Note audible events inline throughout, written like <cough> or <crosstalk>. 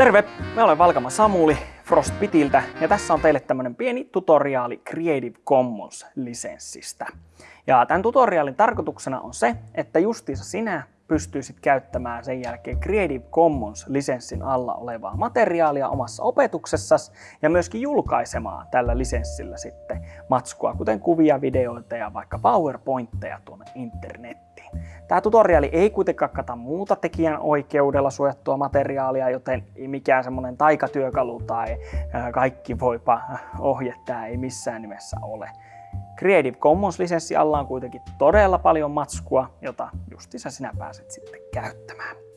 Terve! Me olen Valkama Samuli Frostbitiltä ja tässä on teille tämmönen pieni tutoriaali Creative Commons lisenssistä. Ja tämän tutoriaalin tarkoituksena on se, että justiinsa sinä pystyisit käyttämään sen jälkeen Creative Commons-lisenssin alla olevaa materiaalia omassa opetuksessasi ja myöskin julkaisemaan tällä lisenssillä sitten matskua, kuten kuvia, videoita ja vaikka PowerPointteja tuonne internettiin. Tämä tutoriaali ei kuitenkaan kata muuta tekijän oikeudella suojattua materiaalia, joten ei mikään semmoinen taikatyökalu tai kaikki voipa ohje tämä ei missään nimessä ole. Creative Commons-lisenssi alla on kuitenkin todella paljon matskua, jota justissa sinä pääset sitten käyttämään.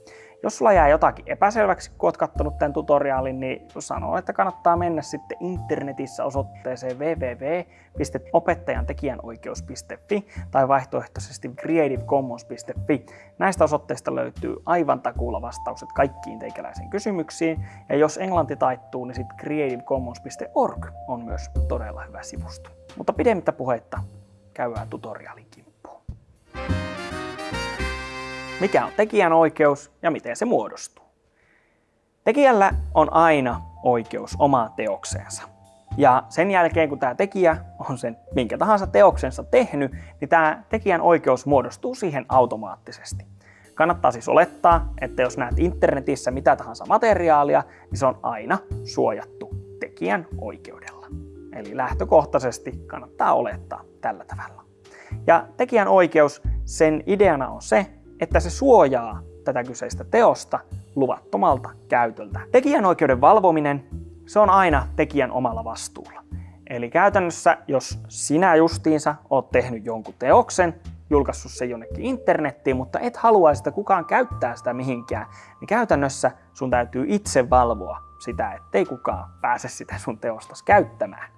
Jos sulla jää jotakin epäselväksi, kun oot katsonut tämän tutoriaalin, niin sano, että kannattaa mennä sitten internetissä osoitteeseen www.opettajantekijänoikeus.fi tai vaihtoehtoisesti creativecommons.fi. Näistä osoitteista löytyy aivan takuulla vastaukset kaikkiin teikäläisiin kysymyksiin, ja jos englanti taittuu, niin sitten creativecommons.org on myös todella hyvä sivusto. Mutta pidemmittä puheitta käydään tutoriaalin Mikä on tekijänoikeus ja miten se muodostuu? Tekijällä on aina oikeus omaan teokseensa. Ja sen jälkeen, kun tämä tekijä on sen minkä tahansa teoksensa tehnyt, niin tämä tekijän oikeus muodostuu siihen automaattisesti. Kannattaa siis olettaa, että jos näet internetissä mitä tahansa materiaalia, niin se on aina suojattu tekijän oikeudella. Eli lähtökohtaisesti kannattaa olettaa tällä tavalla. Ja tekijän oikeus, sen ideana on se, että se suojaa tätä kyseistä teosta luvattomalta käytöltä. Tekijänoikeuden valvominen, se on aina tekijän omalla vastuulla. Eli käytännössä, jos sinä justiinsa oot tehnyt jonkun teoksen, julkaissut sen jonnekin internettiin, mutta et halua sitä kukaan käyttää sitä mihinkään, niin käytännössä sun täytyy itse valvoa sitä, ettei kukaan pääse sitä sun teostas käyttämään.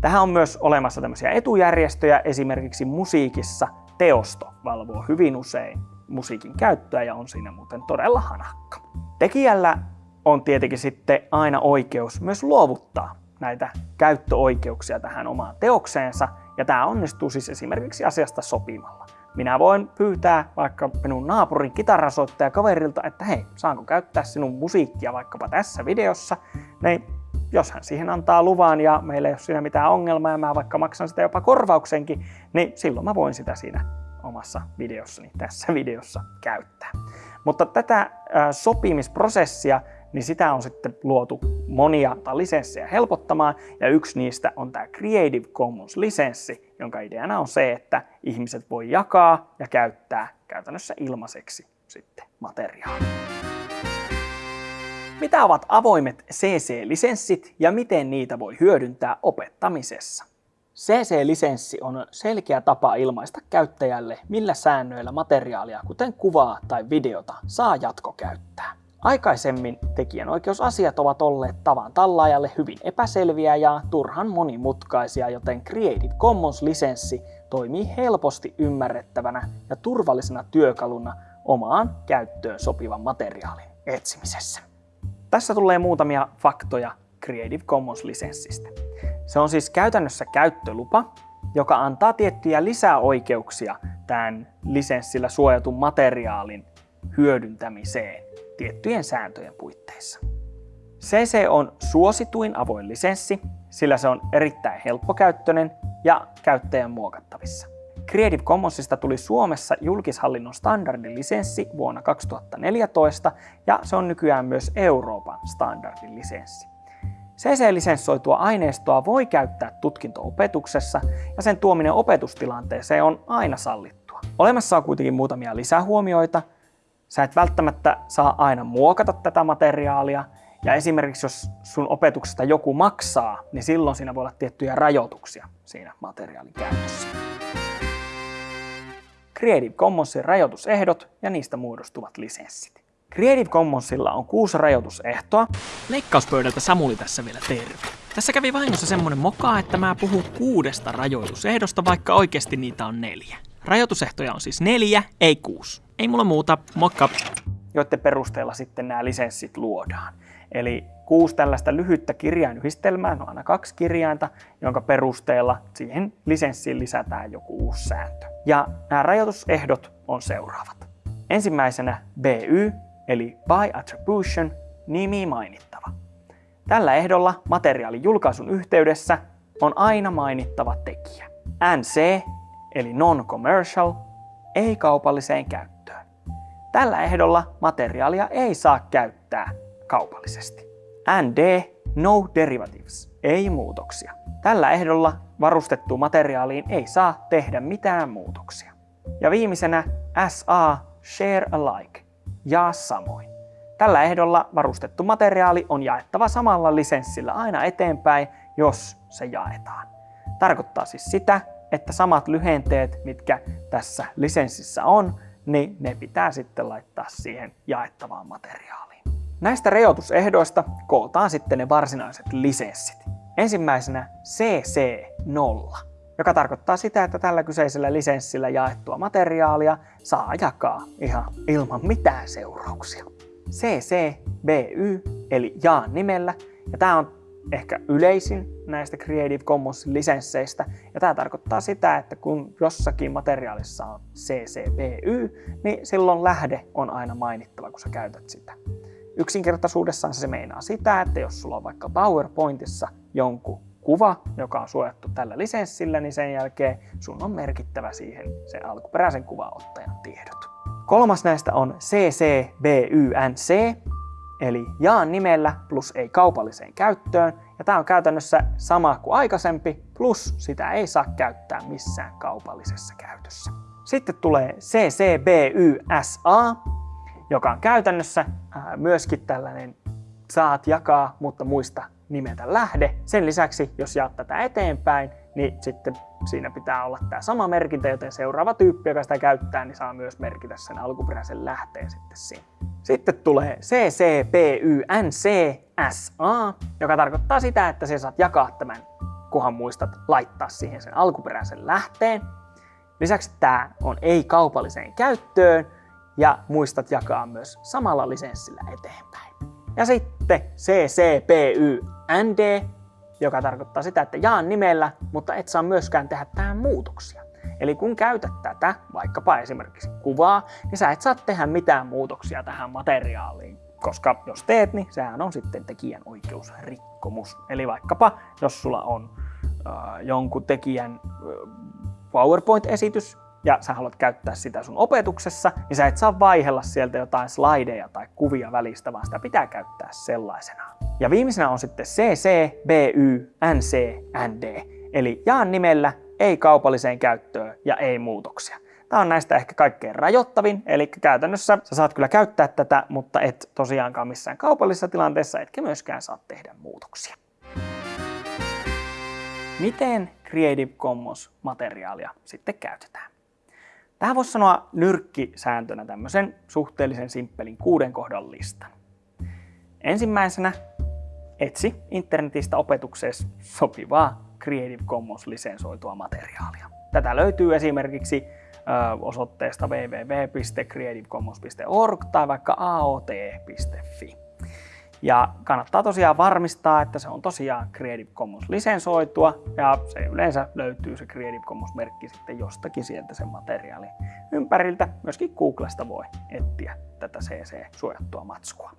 Tähän on myös olemassa tämmöisiä etujärjestöjä, esimerkiksi musiikissa teosto valvoo hyvin usein musiikin käyttöä ja on siinä muuten todella hanakka. Tekijällä on tietenkin sitten aina oikeus myös luovuttaa näitä käyttöoikeuksia tähän omaan teokseensa, ja tämä onnistuu siis esimerkiksi asiasta sopimalla. Minä voin pyytää vaikka minun naapurin kitarasoittaja kaverilta, että hei, saanko käyttää sinun musiikkia vaikkapa tässä videossa, niin jos hän siihen antaa luvan ja meillä ei ole siinä mitään ongelmaa ja mä vaikka maksan sitä jopa korvauksenkin, niin silloin mä voin sitä siinä omassa videossani, tässä <laughs> videossa käyttää. Mutta tätä sopimisprosessia, niin sitä on sitten luotu monia lisenssejä helpottamaan, ja yksi niistä on tämä Creative Commons-lisenssi, jonka ideana on se, että ihmiset voi jakaa ja käyttää käytännössä ilmaiseksi sitten materiaalia. Mitä ovat avoimet CC-lisenssit ja miten niitä voi hyödyntää opettamisessa? CC-lisenssi on selkeä tapa ilmaista käyttäjälle, millä säännöillä materiaalia, kuten kuvaa tai videota, saa jatkokäyttää. Aikaisemmin tekijänoikeusasiat ovat olleet tavan tallaajalle hyvin epäselviä ja turhan monimutkaisia, joten Creative Commons-lisenssi toimii helposti ymmärrettävänä ja turvallisena työkaluna omaan käyttöön sopivan materiaalin etsimisessä. Tässä tulee muutamia faktoja Creative Commons-lisenssistä. Se on siis käytännössä käyttölupa, joka antaa tiettyjä lisäoikeuksia tämän lisenssillä suojatun materiaalin hyödyntämiseen tiettyjen sääntöjen puitteissa. CC on suosituin avoin lisenssi, sillä se on erittäin helppokäyttöinen ja käyttäjän muokattavissa. Creative Commonsista tuli Suomessa julkishallinnon standardilisenssi vuonna 2014 ja se on nykyään myös Euroopan standardilisenssi. CC-lisenssoitua aineistoa voi käyttää tutkinto-opetuksessa ja sen tuominen opetustilanteeseen on aina sallittua. Olemassa on kuitenkin muutamia lisähuomioita. Sä et välttämättä saa aina muokata tätä materiaalia ja esimerkiksi jos sun opetuksesta joku maksaa, niin silloin siinä voi olla tiettyjä rajoituksia siinä materiaalin käytössä. Creative Commonsin rajoitusehdot ja niistä muodostuvat lisenssit. Creative Commonsilla on kuusi rajoitusehtoa. Leikkauspöydältä Samuli tässä vielä terve. Tässä kävi vahingossa semmonen moka, että mä puhun kuudesta rajoitusehdosta, vaikka oikeasti niitä on neljä. Rajoitusehtoja on siis neljä, ei kuusi. Ei mulla muuta, moikka! Joiden perusteella sitten nämä lisenssit luodaan. Eli kuusi tällaista lyhyttä kirjainyhdistelmää, no aina kaksi kirjainta, jonka perusteella siihen lisenssiin lisätään joku uusi sääntö. Ja nämä rajoitusehdot on seuraavat. Ensimmäisenä BY, eli by attribution, nimi mainittava. Tällä ehdolla materiaalin julkaisun yhteydessä on aina mainittava tekijä. NC eli non-commercial, ei kaupalliseen käyttöön. Tällä ehdolla materiaalia ei saa käyttää kaupallisesti. ND no derivatives, ei muutoksia. Tällä ehdolla varustettuun materiaaliin ei saa tehdä mitään muutoksia. Ja viimeisenä SA share alike, jaa samoin. Tällä ehdolla varustettu materiaali on jaettava samalla lisenssillä aina eteenpäin, jos se jaetaan. Tarkoittaa siis sitä, että samat lyhenteet, mitkä tässä lisenssissä on, niin ne pitää sitten laittaa siihen jaettavaan materiaaliin. Näistä rajoitusehdoista kootaan sitten ne varsinaiset lisenssit. Ensimmäisenä CC0, joka tarkoittaa sitä, että tällä kyseisellä lisenssillä jaettua materiaalia saa jakaa ihan ilman mitään seurauksia. CCBY eli jaan nimellä, ja tämä on ehkä yleisin näistä Creative Commons lisensseistä. Ja tämä tarkoittaa sitä, että kun jossakin materiaalissa on CCBY, niin silloin lähde on aina mainittava, kun sä käytät sitä. Yksinkertaisuudessaan se meinaa sitä, että jos sulla on vaikka PowerPointissa jonkun kuva, joka on suojattu tällä lisenssillä, niin sen jälkeen sun on merkittävä siihen sen alkuperäisen kuvaottajan tiedot. Kolmas näistä on CCBYNC, eli jaan nimellä plus ei kaupalliseen käyttöön. Ja tämä on käytännössä sama kuin aikaisempi, plus sitä ei saa käyttää missään kaupallisessa käytössä. Sitten tulee CCBYSA, joka on käytännössä myöskin tällainen saat jakaa, mutta muista nimetä lähde. Sen lisäksi, jos jaat tätä eteenpäin, niin sitten siinä pitää olla tämä sama merkintä, joten seuraava tyyppi, joka sitä käyttää, niin saa myös merkitä sen alkuperäisen lähteen sitten siinä. Sitten tulee CCPYNCSA, joka tarkoittaa sitä, että sä saat jakaa tämän, kunhan muistat laittaa siihen sen alkuperäisen lähteen. Lisäksi tämä on ei-kaupalliseen käyttöön ja muistat jakaa myös samalla lisenssillä eteenpäin. Ja sitten CCPYND, joka tarkoittaa sitä, että jaan nimellä, mutta et saa myöskään tehdä tähän muutoksia. Eli kun käytät tätä, vaikkapa esimerkiksi kuvaa, niin sä et saa tehdä mitään muutoksia tähän materiaaliin. Koska jos teet, niin sehän on sitten tekijän oikeusrikkomus. Eli vaikkapa jos sulla on äh, jonkun tekijän äh, PowerPoint-esitys, ja sä haluat käyttää sitä sun opetuksessa, niin sä et saa vaihella sieltä jotain slideja tai kuvia välistä, vaan sitä pitää käyttää sellaisenaan. Ja viimeisenä on sitten CC, BY, NC, ND, eli jaan nimellä, ei kaupalliseen käyttöön ja ei muutoksia. Tämä on näistä ehkä kaikkein rajoittavin, eli käytännössä sä saat kyllä käyttää tätä, mutta et tosiaankaan missään kaupallisessa tilanteessa, etkä myöskään saa tehdä muutoksia. Miten Creative Commons materiaalia sitten käytetään? Tähän voisi sanoa nyrkkisääntönä tämmöisen suhteellisen simppelin kuuden kohdan listan. Ensimmäisenä etsi internetistä opetukseen sopivaa Creative Commons lisensoitua materiaalia. Tätä löytyy esimerkiksi osoitteesta www.creativecommons.org tai vaikka aot.fi. Ja kannattaa tosiaan varmistaa, että se on tosiaan Creative Commons lisensoitua ja se yleensä löytyy se Creative Commons-merkki sitten jostakin sieltä sen materiaalin ympäriltä. Myöskin Googlesta voi etsiä tätä CC-suojattua matskua.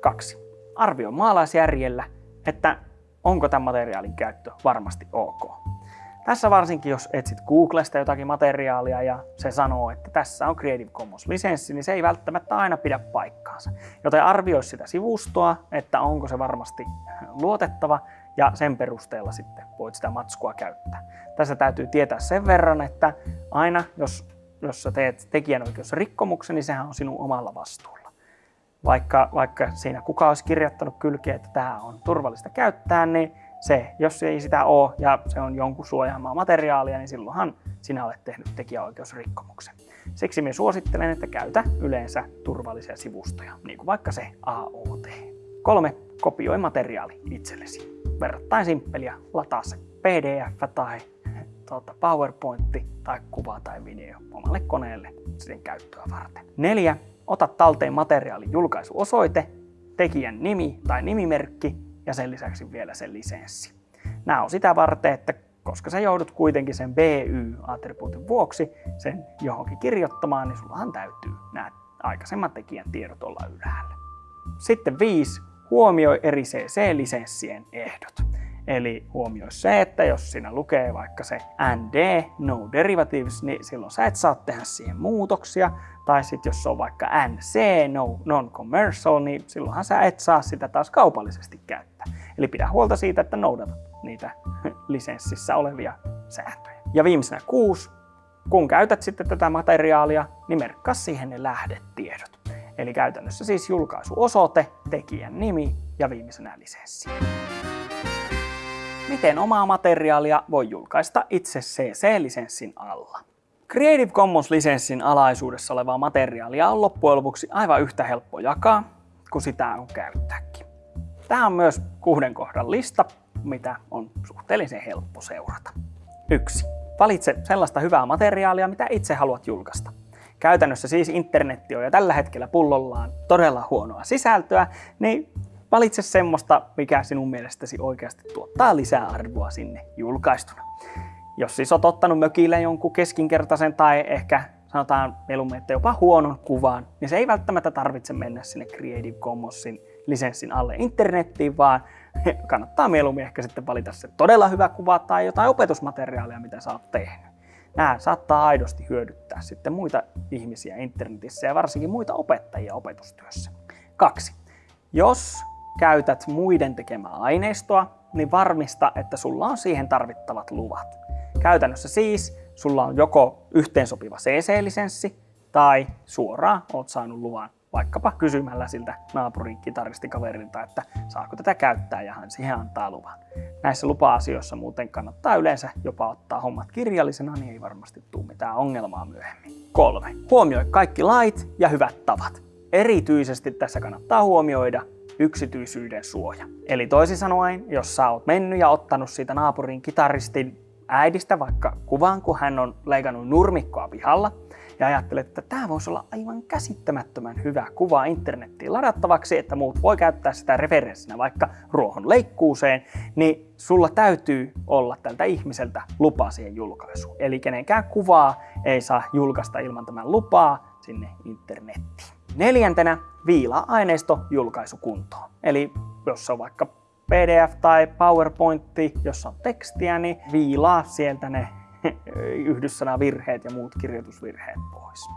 2. Arvio maalaisjärjellä, että onko tämän materiaalin käyttö varmasti ok. Tässä varsinkin, jos etsit Googlesta jotakin materiaalia ja se sanoo, että tässä on Creative Commons-lisenssi, niin se ei välttämättä aina pidä paikkaansa. Joten arvioi sitä sivustoa, että onko se varmasti luotettava ja sen perusteella sitten voit sitä matskua käyttää. Tässä täytyy tietää sen verran, että aina jos, jos sä teet tekijänoikeusrikkomuksen, niin sehän on sinun omalla vastuulla. Vaikka, vaikka siinä kuka olisi kirjoittanut kylkeen, että tämä on turvallista käyttää, niin se, jos ei sitä ole ja se on jonkun suojaamaa materiaalia, niin silloinhan sinä olet tehnyt tekijäoikeusrikkomuksen. Siksi minä suosittelen, että käytä yleensä turvallisia sivustoja, niin kuin vaikka se AOT. Kolme, kopioi materiaali itsellesi. Verrattain simppeliä, lataa se PDF tai tuota, PowerPoint tai kuva tai video omalle koneelle sen käyttöä varten. Neljä, ota talteen materiaalin julkaisuosoite, tekijän nimi tai nimimerkki ja sen lisäksi vielä sen lisenssi. Nämä on sitä varten, että koska sä joudut kuitenkin sen BY-attribuutin vuoksi sen johonkin kirjoittamaan, niin sullahan täytyy nämä aikaisemman tekijän tiedot olla ylhäällä. Sitten viisi, huomioi eri CC-lisenssien ehdot. Eli huomioi se, että jos siinä lukee vaikka se ND, no derivatives, niin silloin sä et saa tehdä siihen muutoksia. Tai sitten jos se on vaikka NC, no non-commercial, niin silloinhan sä et saa sitä taas kaupallisesti käyttää. Eli pidä huolta siitä, että noudatat niitä <laughs> lisenssissä olevia sääntöjä. Ja viimeisenä kuusi, kun käytät sitten tätä materiaalia, niin merkkaa siihen ne lähdetiedot. Eli käytännössä siis julkaisuosoite, tekijän nimi ja viimeisenä lisenssi. Miten omaa materiaalia voi julkaista itse CC-lisenssin alla? Creative Commons-lisenssin alaisuudessa olevaa materiaalia on loppujen lopuksi aivan yhtä helppo jakaa kuin sitä on käyttääkin. Tämä on myös kuuden kohdan lista, mitä on suhteellisen helppo seurata. 1. Valitse sellaista hyvää materiaalia, mitä itse haluat julkaista. Käytännössä siis internetti on jo tällä hetkellä pullollaan todella huonoa sisältöä, niin valitse semmoista, mikä sinun mielestäsi oikeasti tuottaa lisää arvoa sinne julkaistuna. Jos siis olet ottanut mökille jonkun keskinkertaisen tai ehkä sanotaan mieluummin, että jopa huonon kuvan, niin se ei välttämättä tarvitse mennä sinne Creative Commonsin lisenssin alle internettiin, vaan <laughs> kannattaa mieluummin ehkä sitten valita se todella hyvä kuva tai jotain opetusmateriaalia, mitä sä oot tehnyt. Nämä saattaa aidosti hyödyttää sitten muita ihmisiä internetissä ja varsinkin muita opettajia opetustyössä. Kaksi. Jos käytät muiden tekemää aineistoa, niin varmista, että sulla on siihen tarvittavat luvat. Käytännössä siis sulla on joko yhteensopiva CC-lisenssi tai suoraan oot saanut luvan vaikkapa kysymällä siltä naapurin kitaristikaverilta, että saako tätä käyttää ja hän siihen antaa luvan. Näissä lupa-asioissa muuten kannattaa yleensä jopa ottaa hommat kirjallisena, niin ei varmasti tule mitään ongelmaa myöhemmin. Kolme. Huomioi kaikki lait ja hyvät tavat. Erityisesti tässä kannattaa huomioida yksityisyyden suoja. Eli toisin sanoen, jos sä oot mennyt ja ottanut siitä naapurin kitaristin äidistä vaikka kuvan, kun hän on leikannut nurmikkoa pihalla, ja ajattelet, että tämä voisi olla aivan käsittämättömän hyvä kuva internettiin ladattavaksi, että muut voi käyttää sitä referenssinä vaikka ruohon leikkuuseen, niin sulla täytyy olla tältä ihmiseltä lupa siihen julkaisuun. Eli kenenkään kuvaa ei saa julkaista ilman tämän lupaa sinne internettiin. Neljäntenä viilaa aineisto julkaisukuntoon. Eli jos on vaikka PDF tai PowerPoint, jossa on tekstiä, niin viilaa sieltä ne <laughs> yhdyssanavirheet ja muut kirjoitusvirheet pois.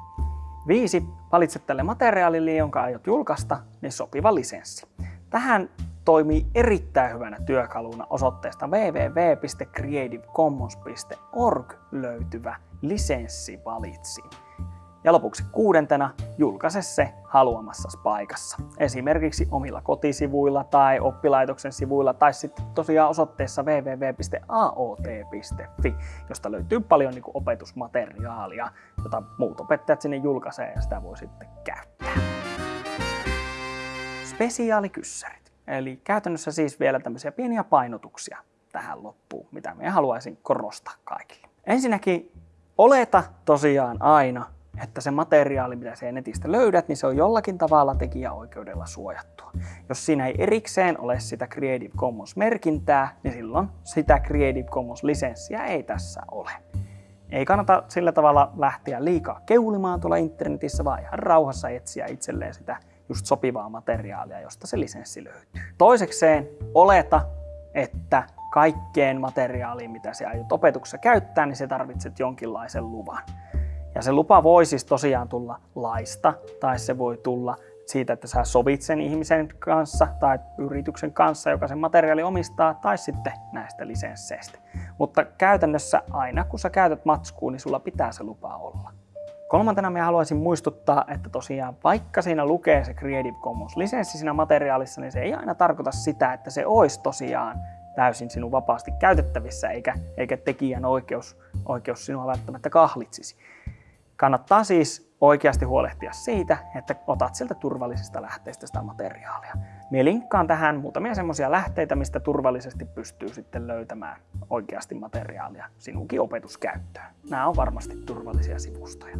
Viisi. Valitse tälle materiaalille, jonka aiot julkaista, niin sopiva lisenssi. Tähän toimii erittäin hyvänä työkaluna osoitteesta www.creativecommons.org löytyvä lisenssivalitsin. Ja lopuksi kuudentena, julkaise se haluamassasi paikassa. Esimerkiksi omilla kotisivuilla tai oppilaitoksen sivuilla tai sitten tosiaan osoitteessa www.aot.fi, josta löytyy paljon niin opetusmateriaalia, jota muut opettajat sinne julkaisee ja sitä voi sitten käyttää. Spesiaalikyssärit. Eli käytännössä siis vielä tämmöisiä pieniä painotuksia tähän loppuun, mitä me haluaisin korostaa kaikille. Ensinnäkin oleta tosiaan aina, että se materiaali, mitä se netistä löydät, niin se on jollakin tavalla tekijäoikeudella suojattua. Jos siinä ei erikseen ole sitä Creative Commons-merkintää, niin silloin sitä Creative Commons-lisenssiä ei tässä ole. Ei kannata sillä tavalla lähteä liikaa keulimaan tuolla internetissä, vaan ihan rauhassa etsiä itselleen sitä just sopivaa materiaalia, josta se lisenssi löytyy. Toisekseen oleta, että kaikkeen materiaaliin, mitä sä aiot opetuksessa käyttää, niin se tarvitset jonkinlaisen luvan. Ja se lupa voi siis tosiaan tulla laista, tai se voi tulla siitä, että sä sovit sen ihmisen kanssa tai yrityksen kanssa, joka sen materiaali omistaa, tai sitten näistä lisensseistä. Mutta käytännössä aina kun sä käytät matskua, niin sulla pitää se lupa olla. Kolmantena me haluaisin muistuttaa, että tosiaan vaikka siinä lukee se Creative Commons-lisenssi siinä materiaalissa, niin se ei aina tarkoita sitä, että se olisi tosiaan täysin sinun vapaasti käytettävissä, eikä, eikä tekijän oikeus, oikeus sinua välttämättä kahlitsisi. Kannattaa siis oikeasti huolehtia siitä, että otat sieltä turvallisista lähteistä sitä materiaalia. Mie linkkaan tähän muutamia semmoisia lähteitä, mistä turvallisesti pystyy sitten löytämään oikeasti materiaalia sinunkin opetuskäyttöön. Nämä on varmasti turvallisia sivustoja.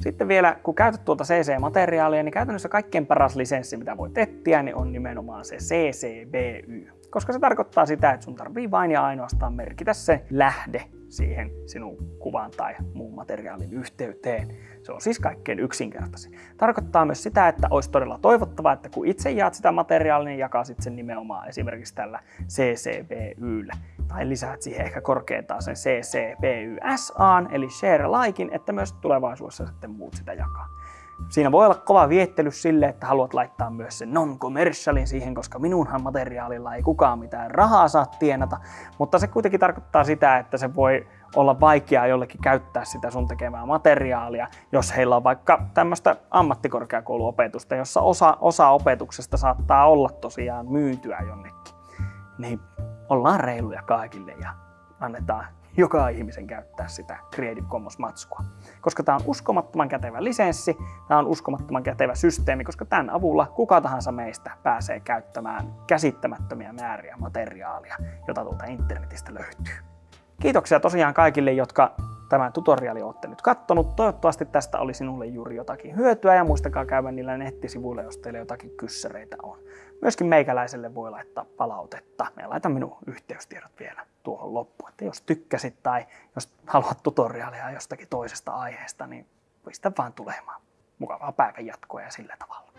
Sitten vielä, kun käytät tuota CC-materiaalia, niin käytännössä kaikkein paras lisenssi, mitä voit etsiä, niin on nimenomaan se CCBY. Koska se tarkoittaa sitä, että sun tarvii vain ja ainoastaan merkitä se lähde siihen sinun kuvan tai muun materiaalin yhteyteen. Se on siis kaikkein yksinkertaisin. Tarkoittaa myös sitä, että olisi todella toivottavaa, että kun itse jaat sitä materiaalia, niin jakasit sen nimenomaan esimerkiksi tällä CCBYllä. Tai lisäät siihen ehkä korkeintaan sen CCBYSA, eli share likein, että myös tulevaisuudessa sitten muut sitä jakaa. Siinä voi olla kova viettely sille, että haluat laittaa myös sen non-commercialin siihen, koska minunhan materiaalilla ei kukaan mitään rahaa saa tienata, mutta se kuitenkin tarkoittaa sitä, että se voi olla vaikeaa jollekin käyttää sitä sun tekemää materiaalia, jos heillä on vaikka tämmöistä ammattikorkeakouluopetusta, jossa osa, osa opetuksesta saattaa olla tosiaan myytyä jonnekin. Niin ollaan reiluja kaikille ja annetaan joka ihmisen käyttää sitä Creative Commons-matskua. Koska tämä on uskomattoman kätevä lisenssi, tämä on uskomattoman kätevä systeemi, koska tämän avulla kuka tahansa meistä pääsee käyttämään käsittämättömiä määriä materiaalia, jota tuolta internetistä löytyy. Kiitoksia tosiaan kaikille, jotka tämän tutoriali olette nyt kattonut. Toivottavasti tästä oli sinulle juuri jotakin hyötyä ja muistakaa käydä niillä nettisivuilla, jos teillä jotakin kyssäreitä on. Myöskin meikäläiselle voi laittaa palautetta. Me laitan minun yhteystiedot vielä tuohon loppuun. Että jos tykkäsit tai jos haluat tutoriaalia jostakin toisesta aiheesta, niin pistä vaan tulemaan. Mukavaa päivän jatkoa ja sillä tavalla.